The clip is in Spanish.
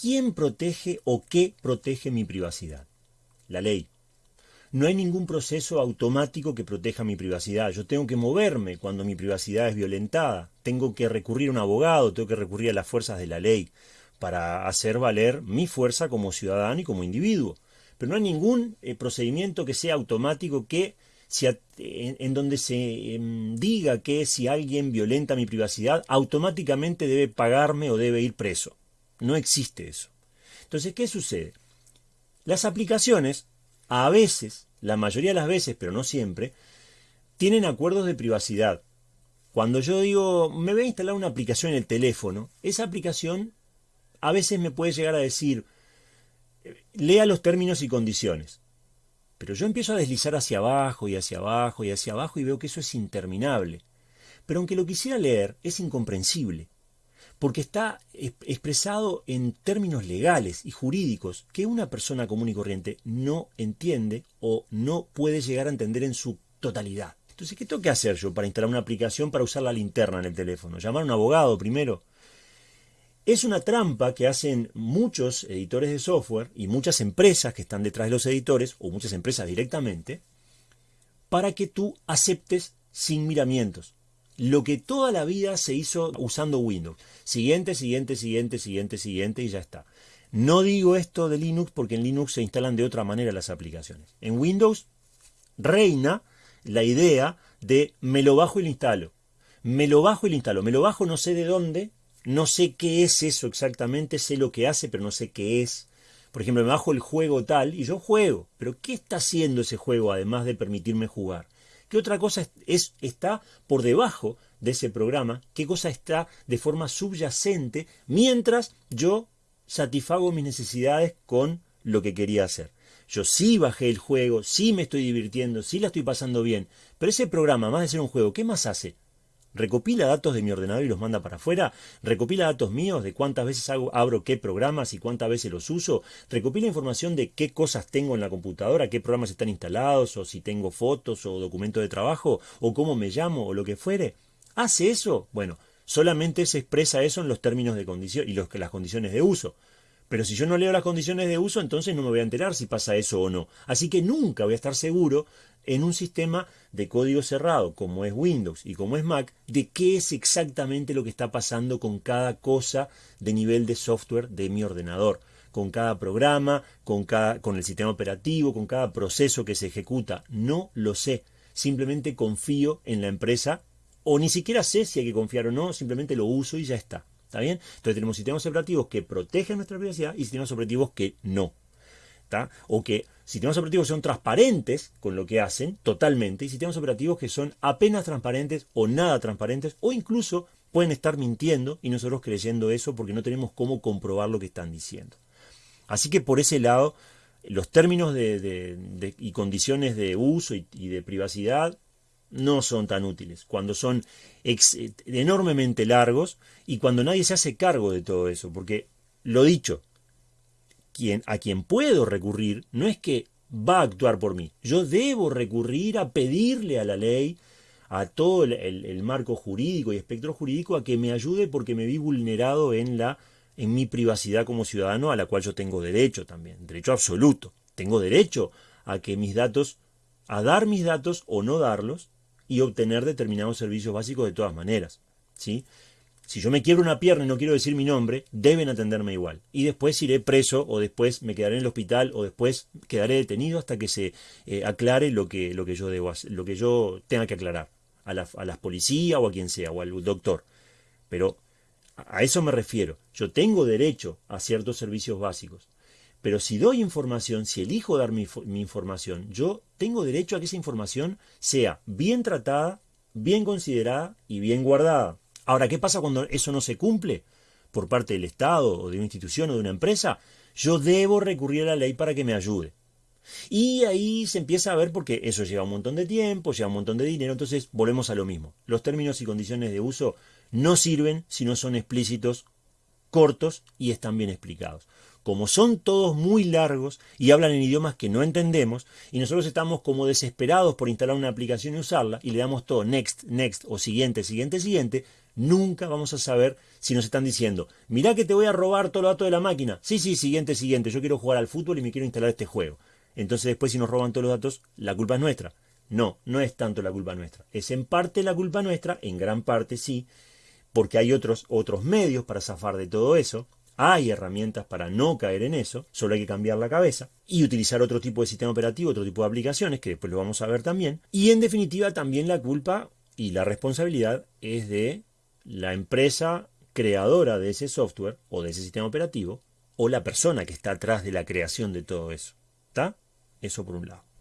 ¿quién protege o qué protege mi privacidad? La ley. No hay ningún proceso automático que proteja mi privacidad. Yo tengo que moverme cuando mi privacidad es violentada. Tengo que recurrir a un abogado, tengo que recurrir a las fuerzas de la ley para hacer valer mi fuerza como ciudadano y como individuo. Pero no hay ningún eh, procedimiento que sea automático que en, donde se em, diga que si alguien violenta mi privacidad, automáticamente debe pagarme o debe ir preso. No existe eso. Entonces, ¿qué sucede? Las aplicaciones, a veces, la mayoría de las veces, pero no siempre, tienen acuerdos de privacidad. Cuando yo digo, me voy a instalar una aplicación en el teléfono, esa aplicación a veces me puede llegar a decir, lea los términos y condiciones. Pero yo empiezo a deslizar hacia abajo y hacia abajo y hacia abajo y veo que eso es interminable. Pero aunque lo quisiera leer, es incomprensible, porque está expresado en términos legales y jurídicos que una persona común y corriente no entiende o no puede llegar a entender en su totalidad. Entonces, ¿qué tengo que hacer yo para instalar una aplicación para usar la linterna en el teléfono? ¿Llamar a un abogado primero? Es una trampa que hacen muchos editores de software y muchas empresas que están detrás de los editores, o muchas empresas directamente, para que tú aceptes sin miramientos. Lo que toda la vida se hizo usando Windows. Siguiente, siguiente, siguiente, siguiente, siguiente y ya está. No digo esto de Linux porque en Linux se instalan de otra manera las aplicaciones. En Windows reina la idea de me lo bajo y lo instalo. Me lo bajo y lo instalo. Me lo bajo no sé de dónde, no sé qué es eso exactamente, sé lo que hace, pero no sé qué es. Por ejemplo, me bajo el juego tal y yo juego, pero ¿qué está haciendo ese juego además de permitirme jugar? ¿Qué otra cosa es, está por debajo de ese programa? ¿Qué cosa está de forma subyacente mientras yo satisfago mis necesidades con lo que quería hacer? Yo sí bajé el juego, sí me estoy divirtiendo, sí la estoy pasando bien, pero ese programa, más de ser un juego, ¿qué más hace? Recopila datos de mi ordenador y los manda para afuera, recopila datos míos de cuántas veces abro qué programas y cuántas veces los uso, recopila información de qué cosas tengo en la computadora, qué programas están instalados, o si tengo fotos o documentos de trabajo, o cómo me llamo, o lo que fuere. ¿Hace eso? Bueno, solamente se expresa eso en los términos de condición y los, las condiciones de uso. Pero si yo no leo las condiciones de uso, entonces no me voy a enterar si pasa eso o no. Así que nunca voy a estar seguro en un sistema de código cerrado como es Windows y como es Mac, de qué es exactamente lo que está pasando con cada cosa de nivel de software de mi ordenador, con cada programa, con, cada, con el sistema operativo, con cada proceso que se ejecuta. No lo sé. Simplemente confío en la empresa o ni siquiera sé si hay que confiar o no, simplemente lo uso y ya está. ¿Está bien? Entonces tenemos sistemas operativos que protegen nuestra privacidad y sistemas operativos que no. O que sistemas operativos son transparentes con lo que hacen, totalmente, y sistemas operativos que son apenas transparentes o nada transparentes, o incluso pueden estar mintiendo y nosotros creyendo eso porque no tenemos cómo comprobar lo que están diciendo. Así que por ese lado, los términos de, y condiciones de uso y de privacidad no son tan útiles, cuando son enormemente largos y cuando nadie se hace cargo de todo eso, porque lo dicho, quien, a quien puedo recurrir no es que va a actuar por mí, yo debo recurrir a pedirle a la ley, a todo el, marco jurídico y espectro jurídico a que me ayude porque me vi vulnerado en la en mi privacidad como ciudadano a la cual yo tengo derecho también, derecho absoluto. Tengo derecho a que mis datos, a dar mis datos o no darlos, y obtener determinados servicios básicos de todas maneras. ¿sí? Si yo me quiero una pierna y no quiero decir mi nombre, deben atenderme igual. Y después iré preso o después me quedaré en el hospital o después quedaré detenido hasta que se eh, aclare lo que, lo que yo debo lo que yo tenga que aclarar a la, a las policías o a quien sea o al doctor. Pero a eso me refiero. Yo tengo derecho a ciertos servicios básicos. Pero si doy información, si elijo dar mi, información, yo tengo derecho a que esa información sea bien tratada, bien considerada y bien guardada. Ahora, ¿qué pasa cuando eso no se cumple por parte del Estado o de una institución o de una empresa? Yo debo recurrir a la ley para que me ayude. Y ahí se empieza a ver porque eso lleva un montón de tiempo, lleva un montón de dinero, entonces volvemos a lo mismo. Los términos y condiciones de uso no sirven si no son explícitos, cortos y están bien explicados como son todos muy largos y hablan en idiomas que no entendemos, y nosotros estamos como desesperados por instalar una aplicación y usarla, y le damos todo next, next o siguiente, siguiente, siguiente, Nunca vamos a saber si nos están diciendo, mirá que te voy a robar todo los datos de la máquina. Sí, sí, siguiente, siguiente, yo quiero jugar al fútbol y me quiero instalar este juego. Entonces después si nos roban todos los datos, la culpa es nuestra. No, no es tanto la culpa nuestra. Es en parte la culpa nuestra, en gran parte sí, porque hay otros, otros medios para zafar de todo eso. Hay herramientas para no caer en eso, solo hay que cambiar la cabeza y utilizar otro tipo de sistema operativo, otro tipo de aplicaciones, que después lo vamos a ver también. Y en definitiva también la culpa y la responsabilidad es de la empresa creadora de ese software o de ese sistema operativo o la persona que está atrás de la creación de todo eso. ¿Está? Eso por un lado.